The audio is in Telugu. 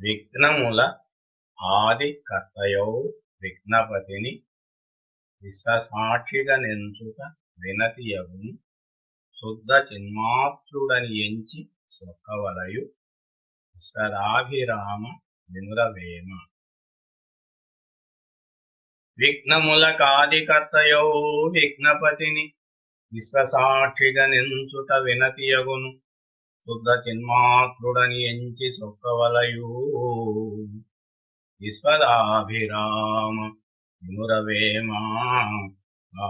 విఘ్నముల ఆదికర్తయౌ విఘ్నపతిని విశ్వసాక్షిగా నెంచుట వినతియగును. శుద్ధ చిన్మాత్రుడని ఎంచి సొక్కవలయు విశ్వరాభిరామ వినురవేమ విఘ్నముల కాదికర్తయౌ విఘ్నపతిని విశ్వసాక్షిగా నెంచుట వినతియగును. శుద్ధ చిన్మాత్రుడని ఎంచి సొక్కవలయు విశ్వదాభిరామ వినురవేమా ఆ